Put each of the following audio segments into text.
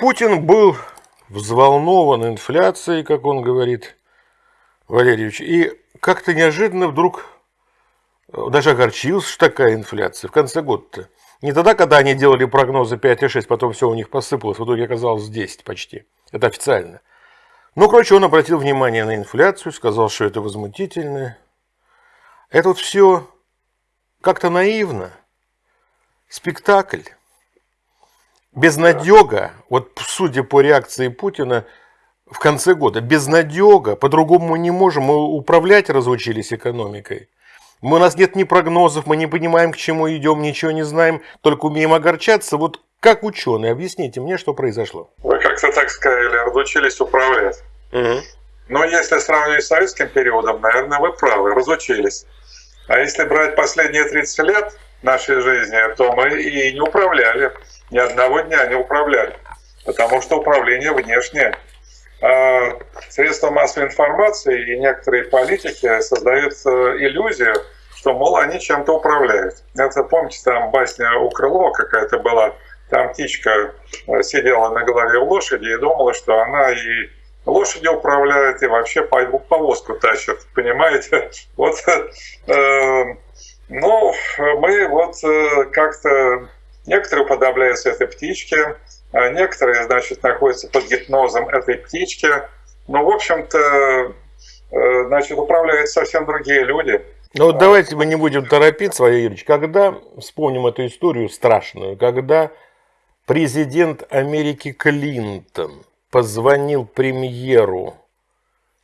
Путин был взволнован инфляцией, как он говорит, Валерьевич, и как-то неожиданно вдруг э, даже огорчился, что такая инфляция в конце года-то. Не тогда, когда они делали прогнозы 5,6, потом все у них посыпалось, в итоге оказалось 10 почти. Это официально. Ну, короче, он обратил внимание на инфляцию, сказал, что это возмутительно. Это вот все как-то наивно. Спектакль. Безнадега, вот судя по реакции Путина в конце года, безнадега, по-другому мы не можем, мы управлять разучились экономикой. Мы, у нас нет ни прогнозов, мы не понимаем, к чему идем, ничего не знаем, только умеем огорчаться. Вот как ученые, объясните мне, что произошло. Вы как-то так сказали, разучились управлять. Угу. Но если сравнивать с советским периодом, наверное, вы правы, разучились. А если брать последние 30 лет нашей жизни, то мы и не управляли. Ни одного дня не управляли. Потому что управление внешнее. А средства массовой информации и некоторые политики создают э, иллюзию, что, мол, они чем-то управляют. Это, помните, там басня у Крылова какая-то была, там птичка э, сидела на голове у лошади и думала, что она и лошади управляет, и вообще повозку тащит, понимаете? Вот, э, ну, мы вот э, как-то, некоторые уподобляются этой птичке, а некоторые, значит, находятся под гипнозом этой птички. Ну, в общем-то, э, значит, управляют совсем другие люди. Ну вот давайте мы не будем торопиться, Валерий Юрьевич. Когда, вспомним эту историю страшную, когда президент Америки Клинтон позвонил премьеру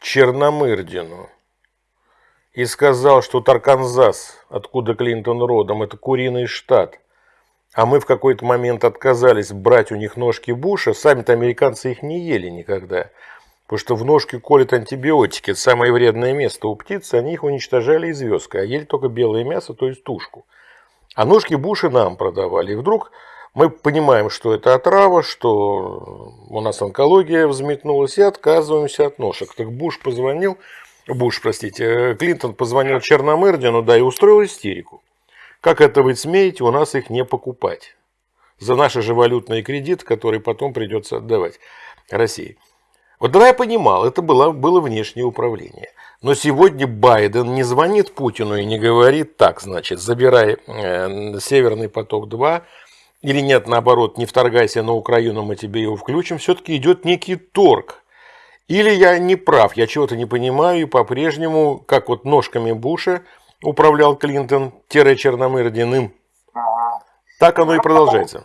Черномырдину и сказал, что Тарканзас, откуда Клинтон родом, это куриный штат – а мы в какой-то момент отказались брать у них ножки Буша, сами-то американцы их не ели никогда. Потому что в ножки колят антибиотики, это самое вредное место у птицы, они их уничтожали из звездкой, а ели только белое мясо, то есть тушку. А ножки Буша нам продавали. И вдруг мы понимаем, что это отрава, что у нас онкология взметнулась, и отказываемся от ножек. Так Буш позвонил, Буш, простите, Клинтон позвонил Черномырдину, да, и устроил истерику. Как это вы смеете у нас их не покупать? За наши же валютные кредиты, которые потом придется отдавать России. Вот тогда я понимал, это было, было внешнее управление. Но сегодня Байден не звонит Путину и не говорит так, значит, забирай э, Северный поток-2, или нет, наоборот, не вторгайся на Украину, мы тебе его включим. Все-таки идет некий торг. Или я не прав, я чего-то не понимаю, и по-прежнему, как вот ножками Буша, управлял Клинтон-Черномырдиным. Так оно и продолжается.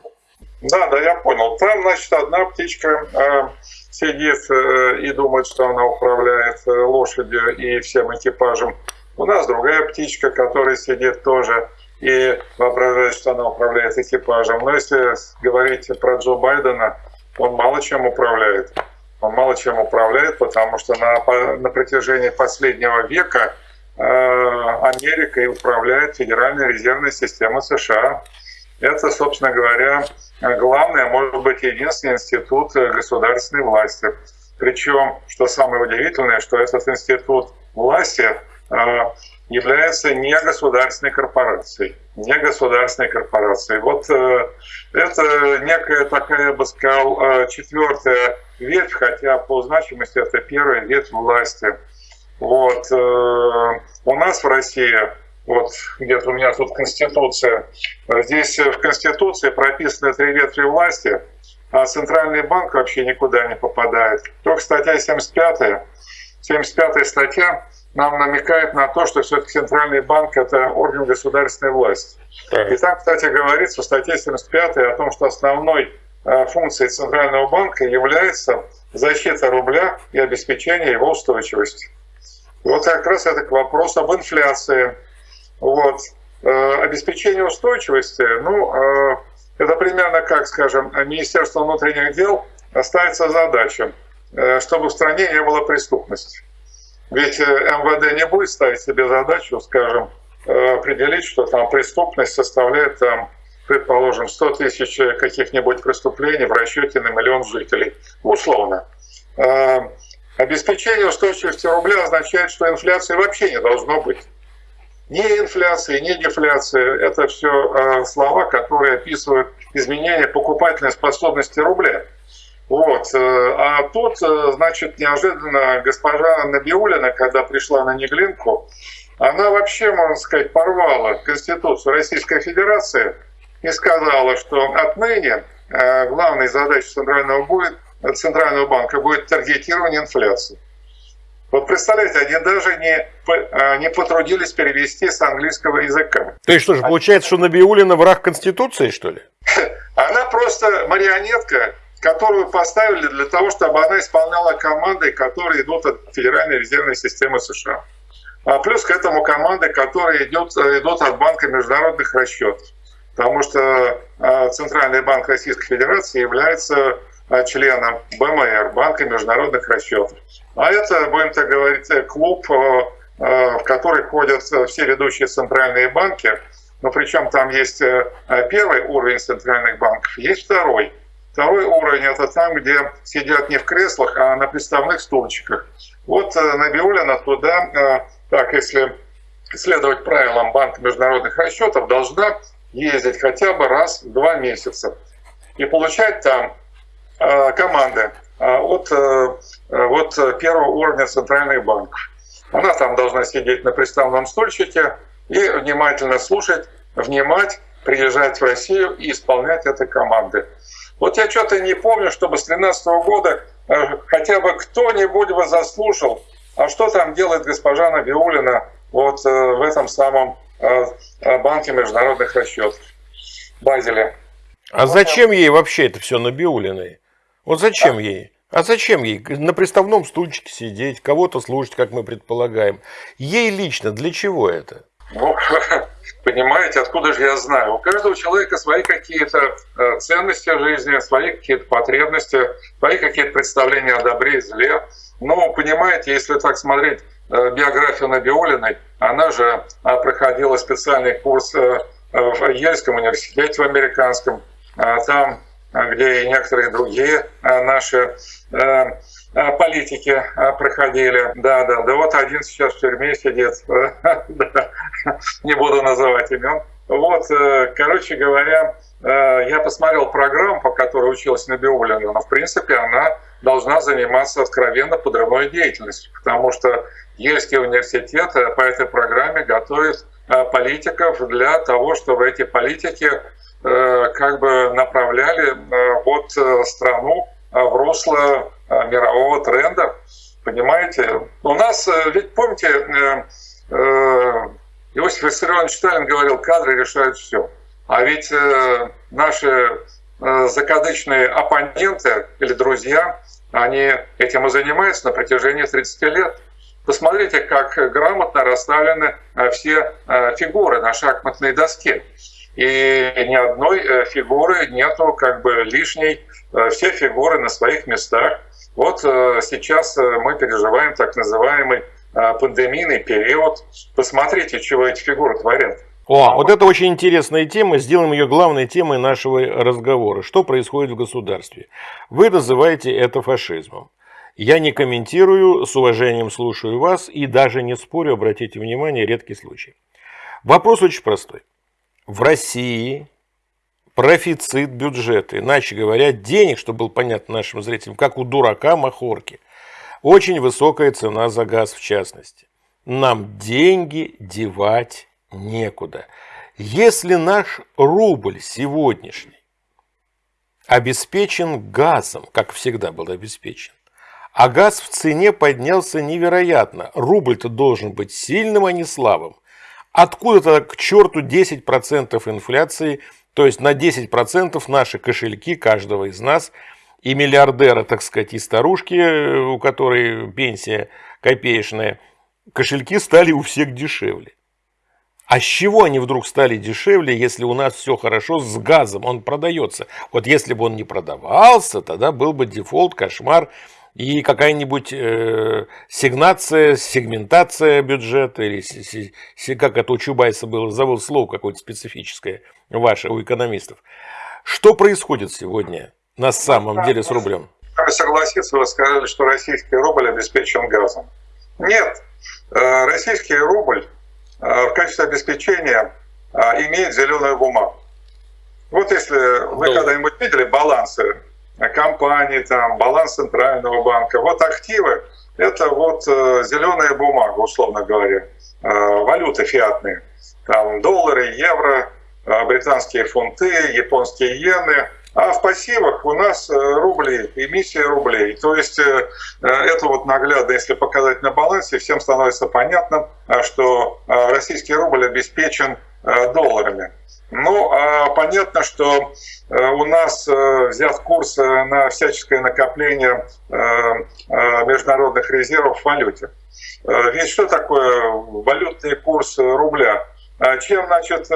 Да, да, я понял. Там, значит, одна птичка э, сидит э, и думает, что она управляет э, лошадью и всем экипажем. У нас другая птичка, которая сидит тоже и воображает, что она управляет экипажем. Но если говорить про Джо Байдена, он мало чем управляет. Он мало чем управляет, потому что на, на протяжении последнего века Америкой управляет Федеральная резервная система США. Это, собственно говоря, главный, может быть, единственный институт государственной власти. Причем, что самое удивительное, что этот институт власти э, является не государственной корпорацией. Не государственной корпорацией. Вот э, это некая такая, я бы сказал, четвертая ветвь, хотя по значимости это первая ветвь власти. Вот. Э, у нас в России, вот где-то у меня тут Конституция, здесь в Конституции прописаны три ветви власти, а Центральный банк вообще никуда не попадает. Только статья 75, 75 статья нам намекает на то, что все-таки Центральный банк – это орган государственной власти. И там, кстати, говорится в статье 75 о том, что основной э, функцией Центрального банка является защита рубля и обеспечение его устойчивости. Вот как раз это к вопросу об инфляции. Вот. Э, обеспечение устойчивости, ну, э, это примерно как, скажем, Министерство внутренних дел ставится задача, э, чтобы в стране не было преступности. Ведь МВД не будет ставить себе задачу, скажем, определить, что там преступность составляет, там, предположим, 100 тысяч каких-нибудь преступлений в расчете на миллион жителей. Условно. Обеспечение устойчивости рубля означает, что инфляции вообще не должно быть. Ни инфляции, ни дефляции – это все а, слова, которые описывают изменение покупательной способности рубля. Вот. А тут, значит, неожиданно госпожа Набиулина, когда пришла на Неглинку, она вообще, можно сказать, порвала Конституцию Российской Федерации и сказала, что отныне главной задачей Центрального, будет, Центрального банка будет таргетирование инфляции. Вот представляете, они даже не, а, не потрудились перевести с английского языка. То есть что же, получается, что Набиулина враг Конституции, что ли? Она просто марионетка, которую поставили для того, чтобы она исполняла команды, которые идут от Федеральной резервной системы США. А плюс к этому команды, которые идут, идут от Банка международных расчетов. Потому что а, Центральный банк Российской Федерации является а, членом БМР, Банка международных расчетов. А это, будем так говорить, клуб, э, э, в который входят все ведущие центральные банки. Но причем там есть э, первый уровень центральных банков, есть второй. Второй уровень – это там, где сидят не в креслах, а на приставных стульчиках. Вот Набиулина туда, так, если следовать правилам Банка международных расчетов, должна ездить хотя бы раз в два месяца и получать там команды а от, э, от первого уровня центральных банков. Она там должна сидеть на приставном стульчике и внимательно слушать, внимать, приезжать в Россию и исполнять этой команды. Вот я что-то не помню, чтобы с 2013 года э, хотя бы кто-нибудь бы заслушал, а что там делает госпожа Набиулина вот э, в этом самом банке международных расчетов, Базеле. А вот зачем ей вообще это все Набиулиной? Вот зачем ей? А зачем ей на приставном стульчике сидеть, кого-то слушать, как мы предполагаем? Ей лично для чего это? Ну, понимаете, откуда же я знаю? У каждого человека свои какие-то э, ценности в жизни, свои какие-то потребности, свои какие-то представления о добре и зле. Но, понимаете, если так смотреть э, биографию Набиулиной, она же а, проходила специальный курс э, в Ельском университете в американском. А там где и некоторые другие э, наши э, э, политики проходили. Да, да, да вот один сейчас в тюрьме сидит, не буду называть имен. Вот, короче говоря, я посмотрел программу, по которой училась Набиулина, но в принципе она должна заниматься откровенно подрывной деятельностью, потому что Ельский университет по этой программе готовит политиков для того, чтобы эти политики Э, как бы направляли э, вот э, страну в русло мирового тренда. Понимаете? У нас, ведь помните, Иосиф Виссарионович Сталин говорил, кадры решают все. А ведь наши закадычные оппоненты или друзья, они этим и занимаются на протяжении 30 лет. Посмотрите, как грамотно расставлены все фигуры на шахматной доске и ни одной э, фигуры нету как бы лишней, э, все фигуры на своих местах. Вот э, сейчас мы переживаем так называемый пандемийный период. Посмотрите, чего эти фигуры творят. О, вот это очень интересная тема. Сделаем ее главной темой нашего разговора. Что происходит в государстве? Вы называете это фашизмом. Я не комментирую, с уважением слушаю вас и даже не спорю, обратите внимание, редкий случай. Вопрос очень простой в России профицит бюджета, иначе говоря, денег, чтобы было понятно нашим зрителям, как у дурака махорки. Очень высокая цена за газ в частности. Нам деньги девать некуда. Если наш рубль сегодняшний обеспечен газом, как всегда был обеспечен, а газ в цене поднялся невероятно, рубль-то должен быть сильным, а не слабым, Откуда-то к черту 10% инфляции, то есть на 10% наши кошельки каждого из нас и миллиардера, так сказать, и старушки, у которой пенсия копеечная, кошельки стали у всех дешевле. А с чего они вдруг стали дешевле, если у нас все хорошо с газом, он продается? Вот если бы он не продавался, тогда был бы дефолт, кошмар, и какая-нибудь э, сигнация, сегментация бюджета, или си, си, как это у Чубайса было, забыл слово какое-то специфическое ваше, у экономистов. Что происходит сегодня на самом деле с рублем? Согласиться, вы сказали, что российский рубль обеспечен газом. Нет, э, российский рубль э, в качестве обеспечения э, имеет зеленую бумагу. Вот если вы ну. когда-нибудь видели балансы компании, там, баланс центрального банка. Вот активы – это вот зеленая бумага, условно говоря, валюты фиатные. Там доллары, евро, британские фунты, японские иены – а в пассивах у нас рубли, эмиссия рублей. То есть это вот наглядно, если показать на балансе, всем становится понятно, что российский рубль обеспечен долларами. Ну, а понятно, что э, у нас э, взят курс э, на всяческое накопление международных резервов в валюте. Ведь что такое валютный курс рубля? А чем, значит,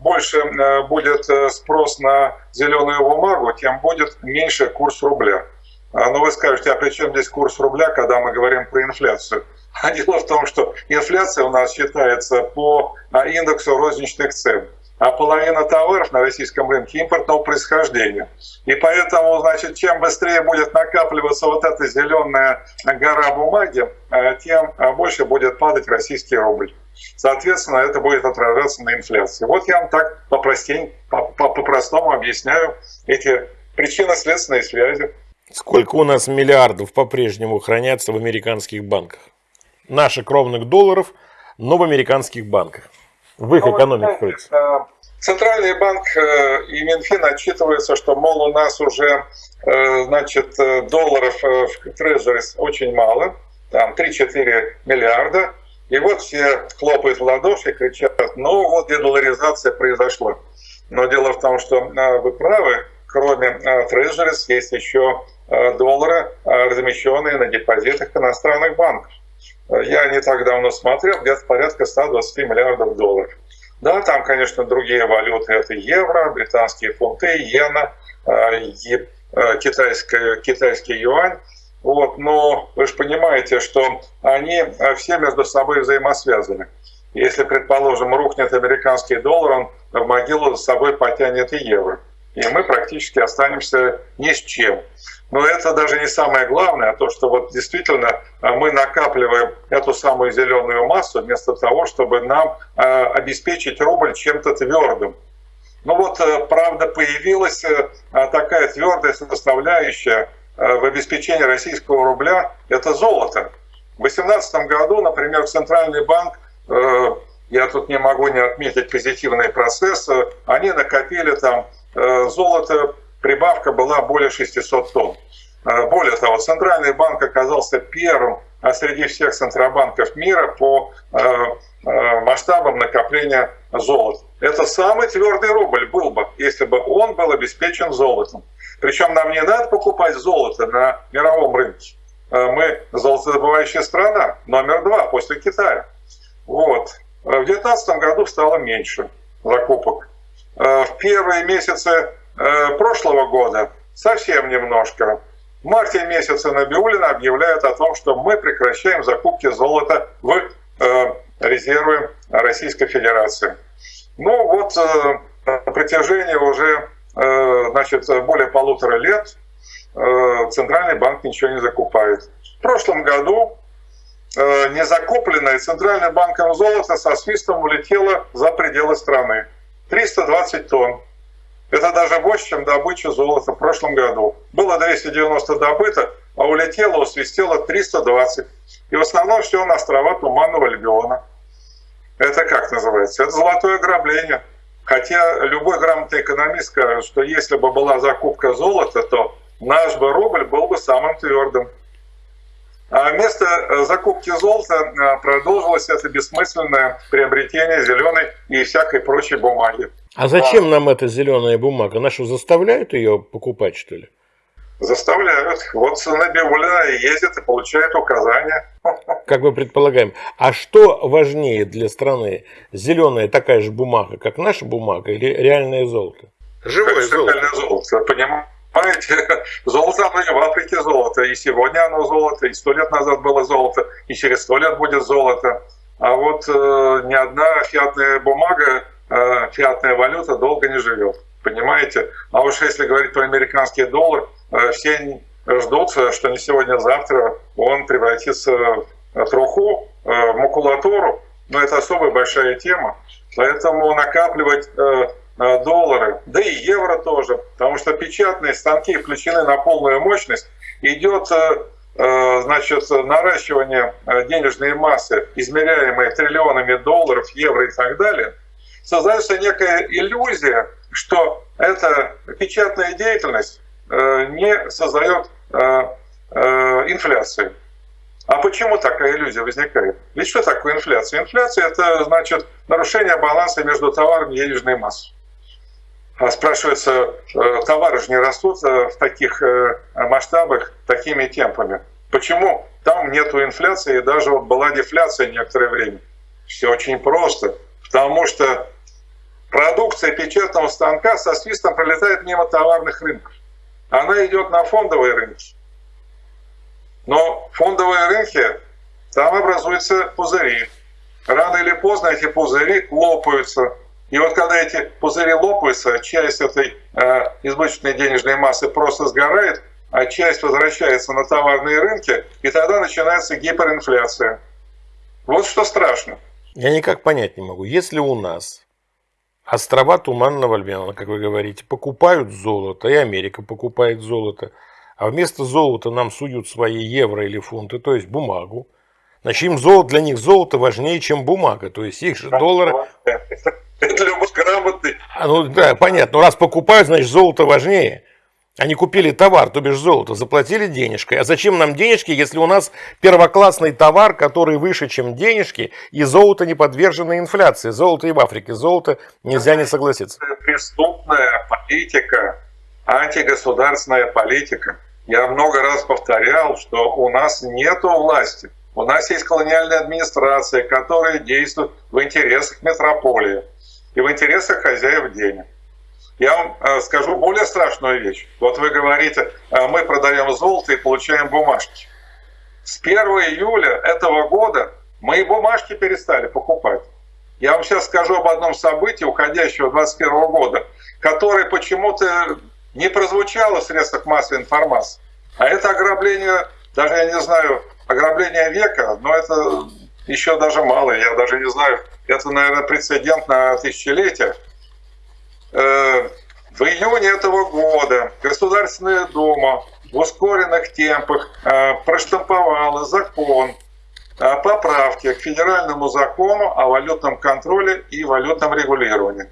больше будет спрос на зеленую бумагу, тем будет меньше курс рубля. А, ну, вы скажете, а при чем здесь курс рубля, когда мы говорим про инфляцию? А дело в том, что инфляция у нас считается по индексу розничных цен а половина товаров на российском рынке импортного происхождения. И поэтому, значит, чем быстрее будет накапливаться вот эта зеленая гора бумаги, э, тем больше будет падать российский рубль. Соответственно, это будет отражаться на инфляции. Вот я вам так по-простому объясняю эти причинно-следственные связи. Сколько у нас миллиардов по-прежнему хранятся в американских банках? Наших кровных долларов, но в американских банках. В их экономике кроется. Э, Центральный банк э, и Минфин отчитываются, что, мол, у нас уже э, значит, долларов в трезорис очень мало, там 3-4 миллиарда. И вот все хлопают в ладоши, кричат, ну вот дедоларизация произошла. Но дело в том, что вы правы, кроме трезорис есть еще доллары, размещенные на депозитах иностранных банков. Я не так давно смотрел, где-то порядка 120 миллиардов долларов. Да, там, конечно, другие валюты. Это евро, британские фунты, иена, э, э, китайский, китайский юань. Вот, но вы же понимаете, что они э, все между собой взаимосвязаны. Если, предположим, рухнет американский доллар, он в могилу за собой потянет и евро. И мы практически останемся ни с чем. Но это даже не самое главное, а то, что вот действительно а, мы накапливаем эту самую зеленую массу вместо того, чтобы нам а, обеспечить рубль чем-то твердым. Ну вот, э, правда, появилась э, а, такая твердая составляющая э, в обеспечении российского рубля – это золото. В 2018 году, например, Центральный банк, я тут не могу не отметить позитивный процесс, они накопили там золото прибавка была более 600 тонн. А, более того, Центральный банк оказался первым а среди всех центробанков мира по а, масштабам накопления золота. Это самый твердый рубль был бы, если бы он был обеспечен золотом. Причем нам не надо покупать золото на мировом рынке. Мы золотодобывающая страна, номер два после Китая. Вот. В 2019 году стало меньше закупок. В первые месяцы Э, прошлого года совсем немножко. В марте месяце Набиулина объявляет о том, что мы прекращаем закупки золота в э, резервы Российской Федерации. Ну вот э, на протяжении уже значит, более полутора лет Центральный банк ничего не закупает. В прошлом году незакупленное Центральным банком золото со свистом улетело за пределы страны. 320 тонн. Это даже больше, чем добыча золота в прошлом году. Было 290 добыто, а улетело, усвистело 320. И в основном все на острова Туманного Легиона. Это как называется? Это золотое ограбление. Хотя любой грамотный экономист скажет, что если бы была закупка золота, то наш бы рубль был бы самым твердым. А вместо э, закупки золота э, продолжилось это бессмысленное приобретение зеленой и всякой прочей бумаги. А зачем а, нам эта зеленая бумага? Нашу заставляют ее покупать, что ли? Заставляют. Вот Набиулина ездит и получает указания. Как мы предполагаем. А что важнее для страны? Зеленая такая же бумага, как наша бумага, или реальное золото? Живое золото. Реальное золото, понимаете? Золото оно и в Африке золото, и сегодня оно золото, и сто лет назад было золото, и через сто лет будет золото. А вот э, ни одна фиатная бумага, фиатная валюта долго не живет. Понимаете? А уж если говорить про американский доллар, э, все ждут, что не сегодня, а завтра он превратится в труху, э, в макулатуру. Но это особая большая тема. Поэтому накапливать э, доллары, да и евро тоже, потому что печатные станки включены на полную мощность, идет значит, наращивание денежной массы, измеряемой триллионами долларов, евро и так далее, создается некая иллюзия, что эта печатная деятельность не создает инфляции. А почему такая иллюзия возникает? Ведь что такое инфляция? Инфляция – это значит нарушение баланса между товаром и денежной массой. А спрашивается, э, товары же не растут э, в таких э, масштабах, такими темпами. Почему там нет инфляции, и даже вот была дефляция некоторое время? Все очень просто. Потому что продукция печатного станка со свистом пролетает мимо товарных рынков. Она идет на фондовые рынки. Но фондовые рынки, там образуются пузыри. Рано или поздно эти пузыри лопаются. И вот когда эти пузыри лопаются, часть этой э, избыточной денежной массы просто сгорает, а часть возвращается на товарные рынки, и тогда начинается гиперинфляция. Вот что страшно. Я никак понять не могу. Если у нас острова Туманного Альбиона, как вы говорите, покупают золото, и Америка покупает золото – а вместо золота нам суют свои евро или фунты, то есть бумагу. Значит, им золото, для них золото важнее, чем бумага, то есть их же доллары... Это любой грамотный. А, ну да, понятно, но раз покупают, значит золото важнее. Они купили товар, то бишь золото, заплатили денежкой. А зачем нам денежки, если у нас первоклассный товар, который выше, чем денежки, и золото не подвержено инфляции? Золото и в Африке, золото нельзя не согласиться. Преступная политика, антигосударственная политика. Я много раз повторял, что у нас нет власти. У нас есть колониальная администрация, которая действует в интересах метрополии и в интересах хозяев денег. Я вам э, скажу более страшную вещь. Вот вы говорите, э, мы продаем золото и получаем бумажки. С 1 июля этого года мы и бумажки перестали покупать. Я вам сейчас скажу об одном событии уходящего 2021 года, которое почему-то не прозвучало в средствах массовой информации. А это ограбление, даже я не знаю, ограбление века, но это еще даже мало, я даже не знаю, это, наверное, прецедент на тысячелетие. Э, в июне этого года Государственная Дума в ускоренных темпах э, проштамповала закон о поправке к федеральному закону о валютном контроле и валютном регулировании.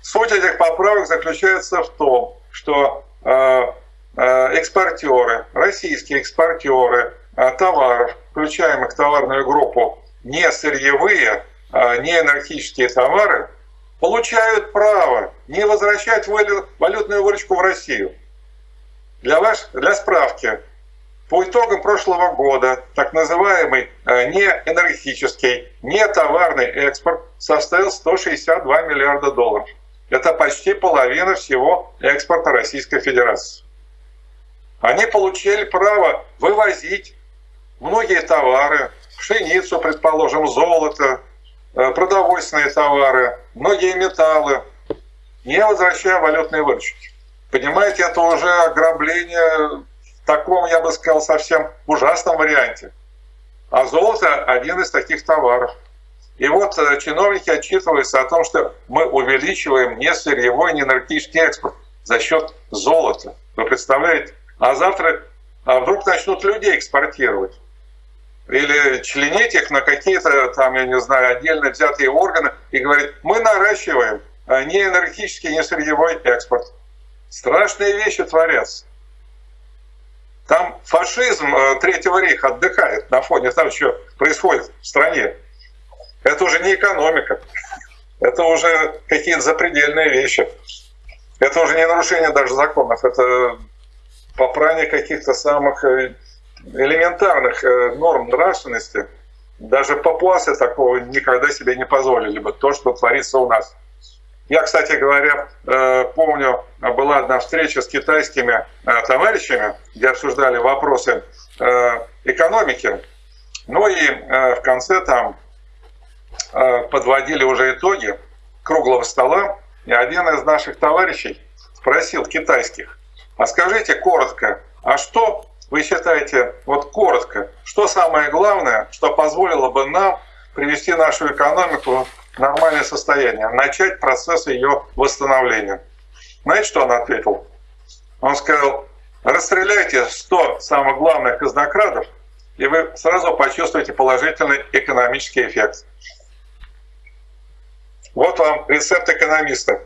Суть этих поправок заключается в том, что э, экспортеры, российские экспортеры товаров, включаемых в товарную группу не сырьевые, не энергетические товары, получают право не возвращать валютную выручку в Россию. Для, ваш, для справки, по итогам прошлого года так называемый не энергетический, не товарный экспорт составил 162 миллиарда долларов. Это почти половина всего экспорта Российской Федерации. Они получили право вывозить многие товары, пшеницу, предположим, золото, э, продовольственные товары, многие металлы, не возвращая валютные выручки. Понимаете, это уже ограбление в таком, я бы сказал, совсем ужасном варианте. А золото – один из таких товаров – и вот э, чиновники отчитываются о том, что мы увеличиваем не сырьевой, не энергетический экспорт за счет золота. Вы представляете? А завтра а вдруг начнут людей экспортировать? Или членить их на какие-то там, я не знаю, отдельно взятые органы и говорить, мы наращиваем а не энергетический, не сырьевой экспорт. Страшные вещи творятся. Там фашизм э, Третьего рейха отдыхает на фоне того, что происходит в стране. Это уже не экономика. Это уже какие-то запредельные вещи. Это уже не нарушение даже законов. Это попрание каких-то самых э, элементарных э, норм нравственности. Даже папуасы такого никогда себе не позволили бы, то, что творится у нас. Я, кстати говоря, э, помню, была одна встреча с китайскими товарищами, где обсуждали вопросы экономики. Ну и в конце там Э, подводили уже итоги круглого стола, и один из наших товарищей спросил китайских, а скажите коротко, а что вы считаете, вот коротко, что самое главное, что позволило бы нам привести нашу экономику нормальное состояние, начать процесс ее восстановления. Знаете, что он ответил? Он сказал, расстреляйте 100 самых главных казнокрадов, и вы сразу почувствуете положительный экономический эффект. Вот вам рецепт экономиста.